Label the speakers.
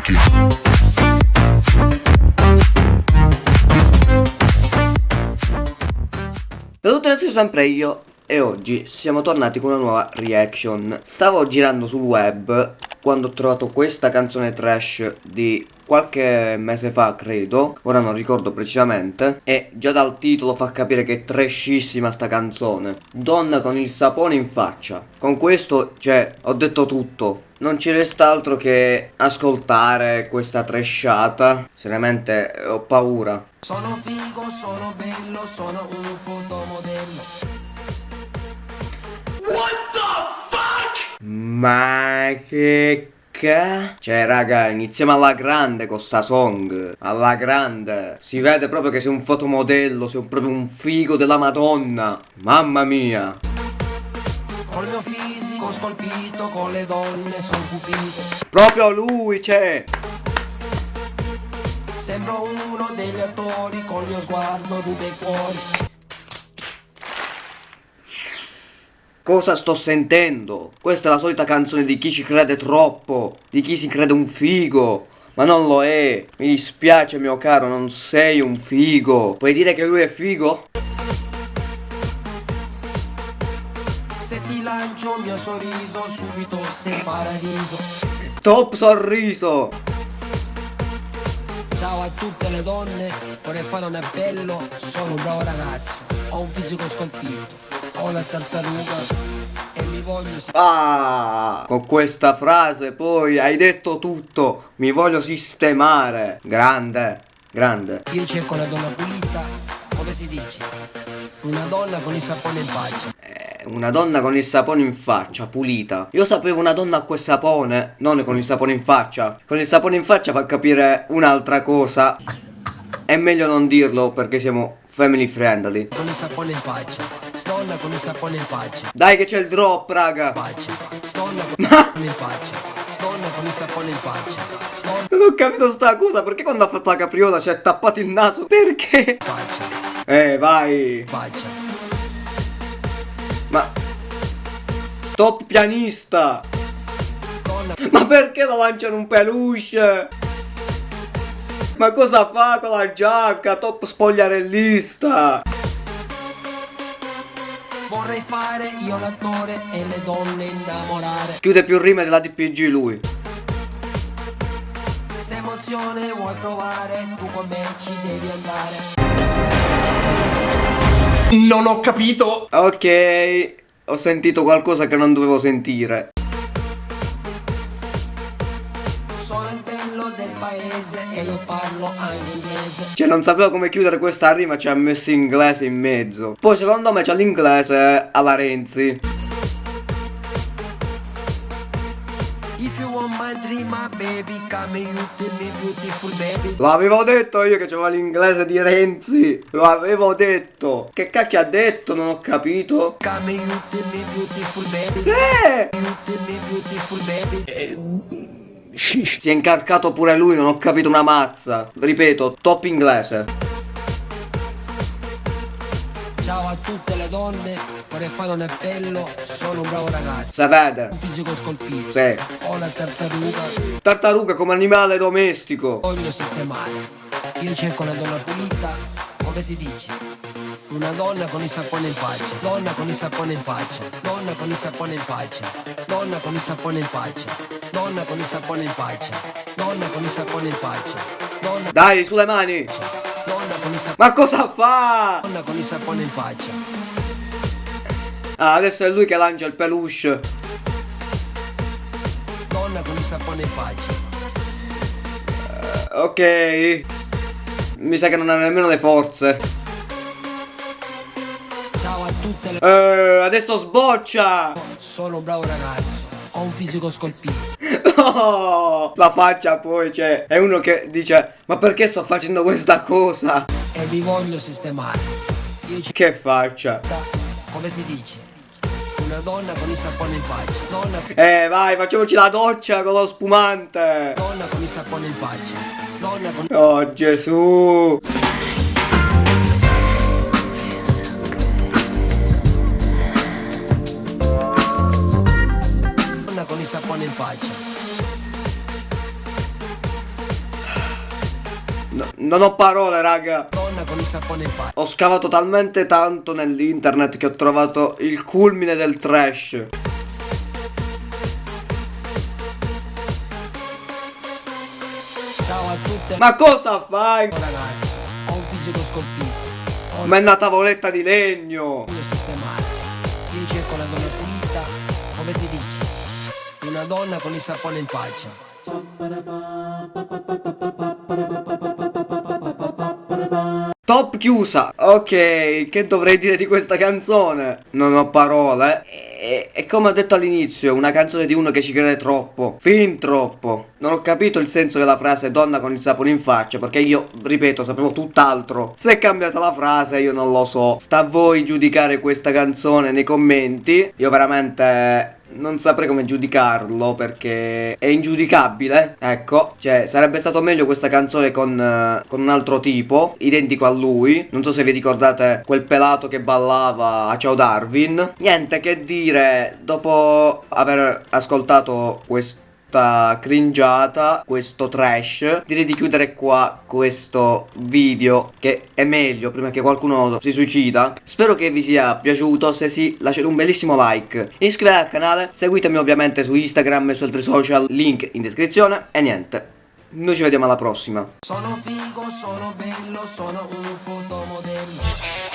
Speaker 1: like it.
Speaker 2: Saluto adesso sempre io e oggi siamo tornati con una nuova reaction Stavo girando sul web quando ho trovato questa canzone trash di qualche mese fa credo Ora non ricordo precisamente E già dal titolo fa capire che è trashissima sta canzone. Donna con il sapone in faccia. Con questo cioè ho detto tutto. Non ci resta altro che ascoltare questa trashata. Seriamente ho paura.
Speaker 3: Sono figo, sono bello, sono un fotomodello.
Speaker 1: What?
Speaker 2: Ma che ca... Cioè raga iniziamo alla grande con sta song Alla grande. Si vede proprio che sei un fotomodello Sei proprio un figo della madonna. Mamma mia.
Speaker 3: Col mio fisico scolpito, con le donne son cupito
Speaker 2: Proprio lui c'è
Speaker 3: Sembro uno degli attori, col mio sguardo ruba i cuori
Speaker 2: Cosa sto sentendo? Questa è la solita canzone di chi ci crede troppo Di chi si crede un figo. Ma non lo è, mi dispiace mio caro, non sei un figo. Puoi dire che lui è figo?
Speaker 3: Se ti lancio il mio sorriso, subito sei paradiso.
Speaker 2: Top sorriso!
Speaker 3: Ciao a tutte le donne, vorrei fare un appello, sono un bravo ragazzo Ho un fisico scolpito, ho la tartaruga e mi voglio...
Speaker 2: Ah, con questa frase poi hai detto tutto. Mi voglio sistemare. Grande, grande.
Speaker 3: Io cerco la donna pulita, come si dice? Una donna con il sapone in faccia.
Speaker 2: Eh, Una donna con il sapone in faccia, pulita. Io sapevo una donna con il sapone Non con il sapone in faccia. Con il sapone in faccia fa capire un'altra cosa. È meglio non dirlo perché siamo family friendly
Speaker 3: Con il sapone in faccia. Donna con il sapone in faccia.
Speaker 2: Dai che c'è il drop raga.
Speaker 3: Faccia. Donna con il sapone in faccia. Donna con il sapone in faccia. Donna
Speaker 2: Non ho capito sta cosa Perché quando ha fatto la capriola ci ha tappato il naso? Perché?
Speaker 3: faccia.
Speaker 2: Eh vai.
Speaker 3: Faccia.
Speaker 2: Ma Top pianista.
Speaker 3: Donna
Speaker 2: Ma perché lo lanciano un peluche? Ma cosa fa con la giacca? Top spogliarellista.
Speaker 3: Vorrei fare io l'attore e le donne innamorare.
Speaker 2: Chiude più rime della DPG lui.
Speaker 3: Se emozione vuoi provare Tu con me ci devi andare.
Speaker 4: Non ho capito.
Speaker 2: Ok Ho sentito qualcosa che non dovevo sentire
Speaker 3: il bello del paese e io parlo anche inglese
Speaker 2: Cioè non sapevo come chiudere questa rima Ci ha messo inglese in mezzo. Poi secondo me c'è l'inglese alla Renzi.
Speaker 3: If you want my dream my baby Come you to me beautiful baby.
Speaker 2: L'avevo detto io che c'era l'inglese di Renzi. Lo avevo detto. Che cacchio ha detto? Non ho capito.
Speaker 3: Come you to me beautiful baby.
Speaker 2: Eh!
Speaker 3: You to me beautiful baby
Speaker 2: Si è incarcato pure lui, non ho capito una mazza. Ripeto, top inglese.
Speaker 3: Ciao a tutte le donne Vorrei fare un appello Sono un bravo ragazzo
Speaker 2: Se vede?
Speaker 3: Un fisico scolpito
Speaker 2: Sì.
Speaker 3: Ho la tartaruga
Speaker 2: Tartaruga come animale domestico.
Speaker 3: Voglio sistemare Io cerco una donna pulita Come si dice? Una donna con il sapone in faccia Donna con il sapone in faccia Donna con il sapone in faccia Donna con il sapone in faccia Donna con il sapone in faccia Donna con il sapone in faccia Donna
Speaker 2: Dai, sulle mani.
Speaker 3: Donna con il sapone
Speaker 2: Ma cosa fa?
Speaker 3: Donna con il sapone in faccia
Speaker 2: Ah, adesso è lui che lancia il peluche.
Speaker 3: Donna con il sapone in faccia
Speaker 2: Ok. Mi sa che non ha nemmeno le forze.
Speaker 3: Tutte le
Speaker 2: Eh, adesso sboccia.
Speaker 3: Sono un bravo ragazzo Ho un fisico scolpito
Speaker 2: Oh, la faccia poi, cioè, è uno che dice, ma perché sto facendo questa cosa?
Speaker 3: E vi voglio sistemare
Speaker 2: Che faccia?
Speaker 3: Come si dice? Una donna con il sapone in faccia Donna
Speaker 2: Eh, vai, facciamoci la doccia con lo spumante.
Speaker 3: Donna con il sapone in faccia Donna con
Speaker 2: Oh, Gesù.
Speaker 3: Sapone in faccia
Speaker 2: Non ho parole, raga.
Speaker 3: Donna con il sapone in faccia.
Speaker 2: Ho scavato talmente tanto nell'internet che ho trovato il culmine del trash.
Speaker 3: Ciao a tutte.
Speaker 2: Ma cosa fai?
Speaker 3: Oh, ragazzi, ho un fisico scolpito. Ho
Speaker 2: Ma è una tavoletta di legno.
Speaker 3: voglio sistemare. Io cerco la donna pulita. Come si dice? Una donna con il sapone in faccia.
Speaker 2: Top chiusa. Ok, che dovrei dire di questa canzone? Non ho parole. E, e come ho detto all'inizio, una canzone di uno che ci crede troppo. Fin troppo. Non ho capito il senso della frase donna con il sapone in faccia, perché io, ripeto, sapevo tutt'altro. Se è cambiata la frase, io non lo so. Sta a voi giudicare questa canzone nei commenti. Io veramente non saprei come giudicarlo perché è ingiudicabile. Ecco, cioè sarebbe stato meglio questa canzone con, eh, con un altro tipo, identico a lui. Non so se vi ricordate quel pelato che ballava a Ciao Darwin. Niente che dire, dopo aver ascoltato questo questa cringiata, questo trash. Direi di chiudere qua questo video Che è meglio prima che qualcuno si suicida. Spero che vi sia piaciuto Se sì lasciate un bellissimo like. Iscrivetevi al canale Seguitemi ovviamente su Instagram e su altri social Link in descrizione E niente. Noi ci vediamo alla prossima.
Speaker 3: Sono figo, sono bello, sono un fotomodello.